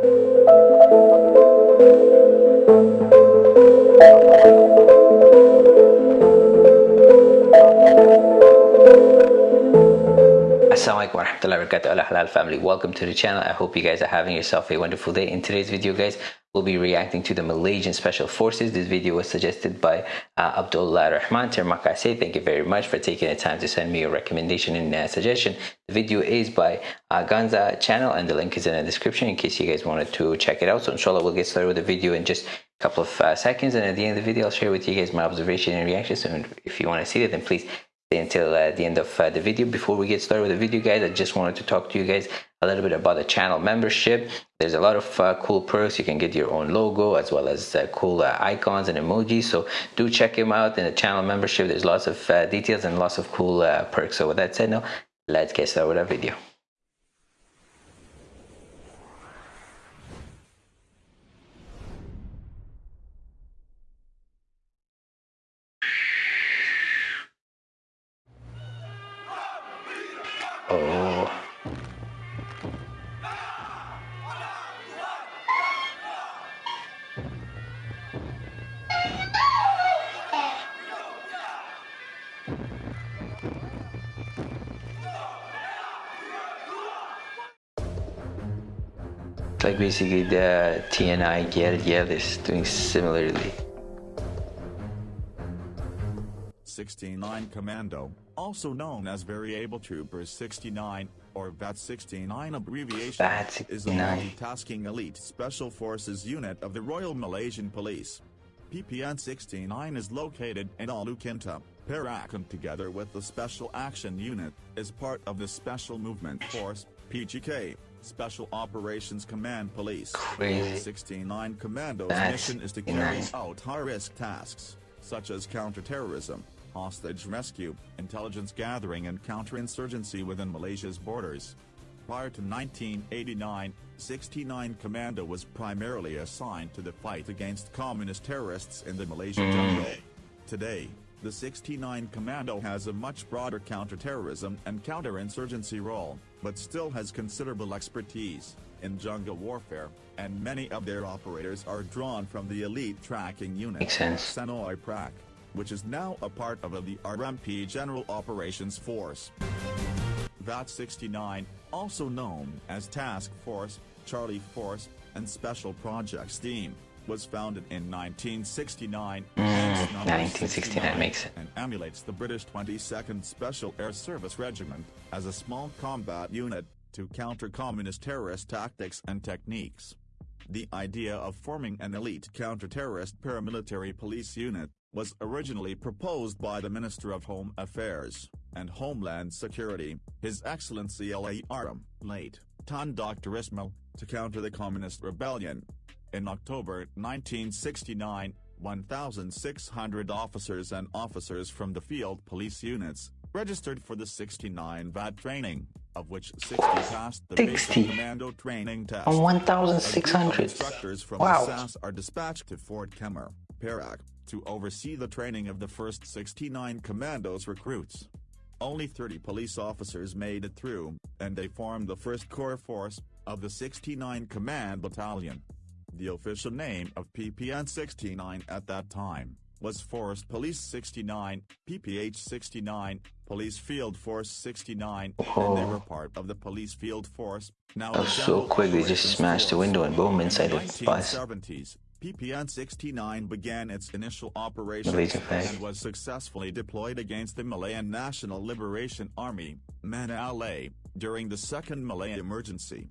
Assalamualaikum warahmatullahi wabarakatuh. Al Halal family. Welcome to the channel. I hope you guys are having yourself a wonderful day. In today's video guys we'll be reacting to the Malaysian Special Forces. This video was suggested by uh, Abdullah Rahman. Termakase thank you very much for taking the time to send me a recommendation and uh, suggestion. The video is by uh, Ganza channel and the link is in the description in case you guys wanted to check it out. So inshallah we'll get started with the video in just a couple of uh, seconds. And at the end of the video I'll share with you guys my observation and reactions. And if you want to see it then please until uh, the end of uh, the video. Before we get started with the video guys i just wanted to talk to you guys a little bit about the channel membership. There's a lot of uh, cool perks. You can get your own logo as well as uh, cool uh, icons and emojis. So do check them out in the channel membership. There's lots of uh, details and lots of cool perks. So with that said now let's get started with our video like basically the TNI Gel Gel is doing similarly. 69 Commando, also known as Very Able Troopers 69, or VAT-69 abbreviation, VAT is a multitasking elite special forces unit of the Royal Malaysian Police. PPN-69 is located in Ulu Kinta, Perak and together with the Special Action Unit, is part of the Special Movement Force, PGK, Special Operations Command Police. Crazy. 69 Commando's mission is to carry out high-risk tasks, such as counterterrorism, hostage rescue, intelligence gathering and counterinsurgency within Malaysia's borders. Prior to 1989, 69 Commando was primarily assigned to the fight against communist terrorists in the Malaysian jungle. Hmm. Today, the 69 Commando has a much broader counterterrorism and counterinsurgency role, but still has considerable expertise in jungle warfare, and many of their operators are drawn from the elite tracking unit. Senoi Praaq which is now a part of the RMP General Operations Force. VAT-69, also known as Task Force, Charlie Force, and Special Projects Team, was founded in 1969 mm, 1969 makes it and emulates the British 22nd Special Air Service Regiment as a small combat unit to counter communist terrorist tactics and techniques. The idea of forming an elite counter-terrorist paramilitary police unit was originally proposed by the Minister of Home Affairs and Homeland Security, His Excellency L.A.R.M., late, Tun Dr. Ismail, to counter the Communist Rebellion. In October 1969, 1,600 officers and officers from the field police units, registered for the 69 VAT training, of which 60 passed the 60. basic commando training test. On 1,600. Instructors from wow. the SAS are dispatched to Fort Kemar, Perak, to oversee the training of the first 69 commandos recruits. Only 30 police officers made it through, and they formed the first core force of the 69 Command Battalion. The official name of PPN-69 at that time was Forest Police 69, PPH 69, Police Field Force 69, oh. and they were oh. part of the Police Field Force. Now was so quick, they just smashed the window and boom, inside the bus. PPN-69 began its initial operations and was successfully deployed against the Malayan National Liberation Army, MNLA, during the Second Malay Emergency.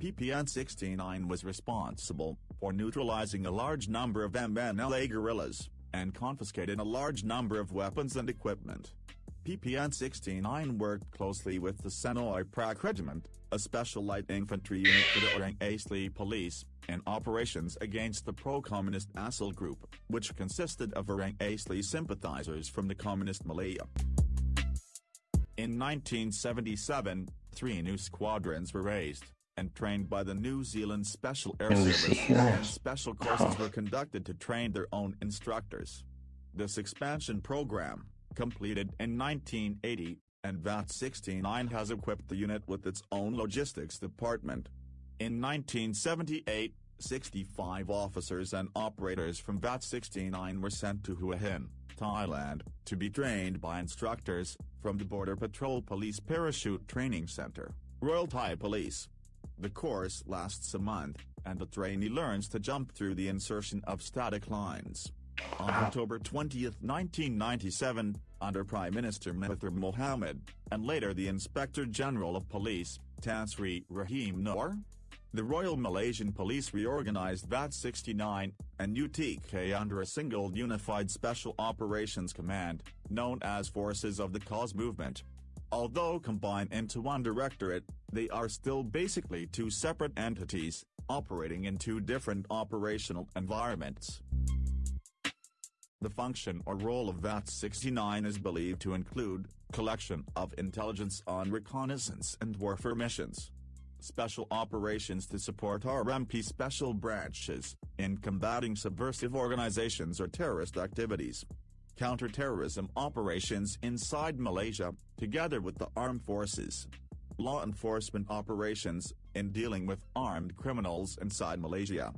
PPN-69 was responsible for neutralizing a large number of MNLA guerrillas, and confiscated a large number of weapons and equipment. PPN-69 worked closely with the Senoi Praaq Regiment, a special light infantry unit for the Orang Asli police, in operations against the pro-communist Asil group, which consisted of Orang Asli sympathizers from the Communist Malaya. In 1977, three new squadrons were raised, and trained by the New Zealand Special Air Service, special courses were conducted to train their own instructors. This expansion program, completed in 1980, and VAT-69 has equipped the unit with its own logistics department. In 1978, 65 officers and operators from VAT 69 were sent to Hua Hin, Thailand, to be trained by instructors from the Border Patrol Police Parachute Training Center, Royal Thai Police. The course lasts a month, and the trainee learns to jump through the insertion of static lines. On uh-huh. October 20, 1997, under Prime Minister Mahathir Mohamad, and later the Inspector General of Police, Tan Sri Rahim Noor, the Royal Malaysian Police reorganized VAT 69 and UTK under a single unified Special Operations Command, known as Forces of the Cause Movement. Although combined into one directorate, they are still basically two separate entities, operating in two different operational environments. The function or role of VAT 69 is believed to include, collection of intelligence on reconnaissance and warfare missions, special operations to support RMP special branches, in combating subversive organizations or terrorist activities. Counterterrorism operations inside Malaysia, together with the armed forces. Law enforcement operations, in dealing with armed criminals inside Malaysia.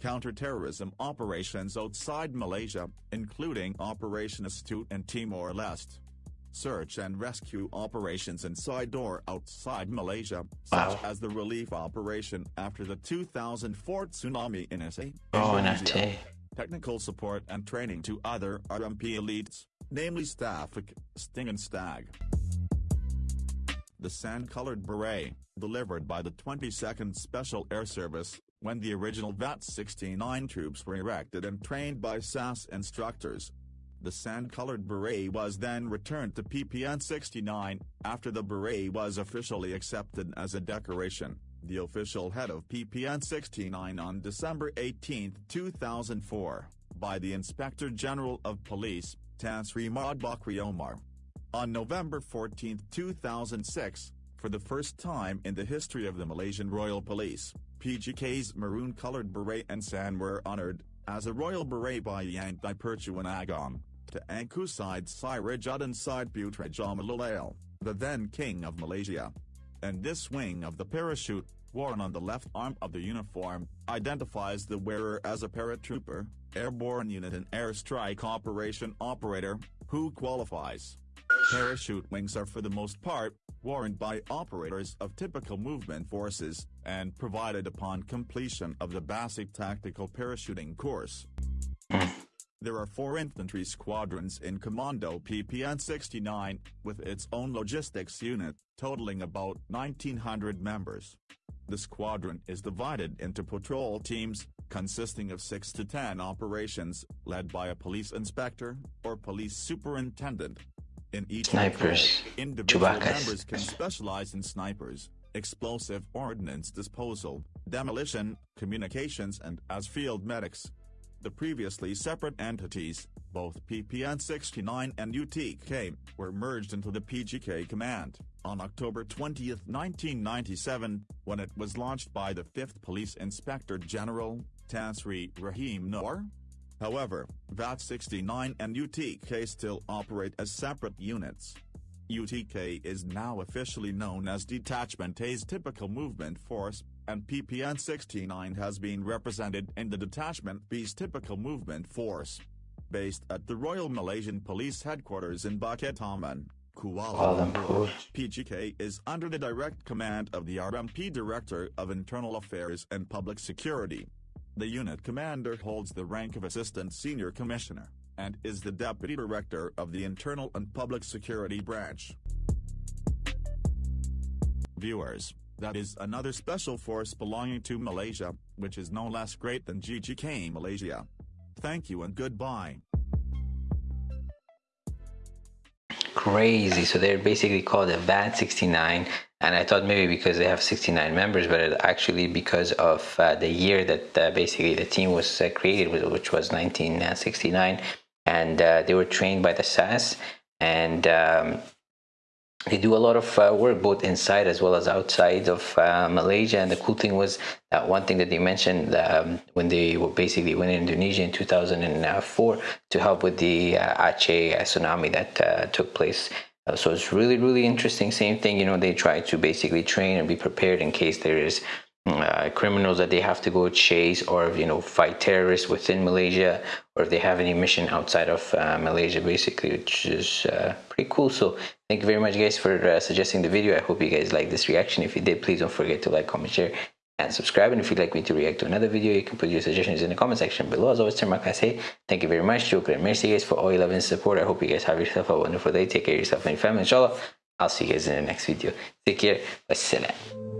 Counterterrorism operations outside Malaysia, including Operation Astute and Timor-Leste search and rescue operations inside or outside Malaysia, such wow. as the relief operation after the 2004 tsunami in SA. Oh, in Technical support and training to other RMP elites, namely Staffik, Sting and Stag. The sand-colored beret, delivered by the 22nd Special Air Service, when the original VAT-69 troops were erected and trained by SAS instructors, the sand-colored beret was then returned to PPN-69, after the beret was officially accepted as a decoration, the official head of PPN-69 on December 18, 2004, by the Inspector General of Police, Tan Sri Bakri Omar. On November 14, 2006, for the first time in the history of the Malaysian Royal Police, PGK's maroon-colored beret and sand were honored, as a royal beret by Yang Dipertuan Agong, to Angku Syed Sirajuddin Syed Putra the then king of Malaysia. And this wing of the parachute, worn on the left arm of the uniform, identifies the wearer as a paratrooper, airborne unit and airstrike operation operator, who qualifies. Parachute wings are for the most part, worn by operators of typical movement forces, and provided upon completion of the basic tactical parachuting course. There are four infantry squadrons in Commando PPN-69, with its own logistics unit, totaling about 1,900 members. The squadron is divided into patrol teams, consisting of 6 to 10 operations, led by a police inspector, or police superintendent, in each snipers, individual members can specialize in snipers, explosive ordnance disposal, demolition, communications and as field medics. The previously separate entities, both PPN-69 and UTK, were merged into the PGK command, on October 20, 1997, when it was launched by the 5th Police Inspector General, Tan Sri Rahim Noor. However, VAT-69 and UTK still operate as separate units. UTK is now officially known as Detachment A's Typical Movement Force, and PPN-69 has been represented in the Detachment B's Typical Movement Force. Based at the Royal Malaysian Police Headquarters in Bukit Aman, Kuala Lumpur, PGK is under the direct command of the RMP Director of Internal Affairs and Public Security. The unit commander holds the rank of Assistant Senior Commissioner, and is the Deputy Director of the Internal and Public Security Branch. Viewers, that is another special force belonging to Malaysia, which is no less great than GGK Malaysia. Thank you and goodbye. Crazy, so they're basically called a VAT 69 and I thought maybe because they have 69 members, but actually because of uh, the year that uh, basically the team was uh, created, which was 1969, and uh, they were trained by the SAS, and um, they do a lot of uh, work both inside as well as outside of uh, Malaysia. And the cool thing was that one thing that they mentioned um, when they were basically went in Indonesia in 2004 to help with the Aceh tsunami that took place uh, so it's really, really interesting. Same thing, you know, they try to basically train and be prepared in case there is uh, criminals that they have to go chase or you know fight terrorists within Malaysia or if they have any mission outside of uh, Malaysia basically which is uh, pretty cool. So thank you very much guys for uh, suggesting the video. I hope you guys like this reaction. If you did please don't forget to like comment share and subscribe. And if you'd like me to react to another video you can put your suggestions in the comment section below. As always terima kasih thank you very much. And merci guys for all your love and support. I hope you guys have yourself a wonderful day. Take care of yourself and your family inshallah. I'll see you guys in the next video. Take care. Wassalam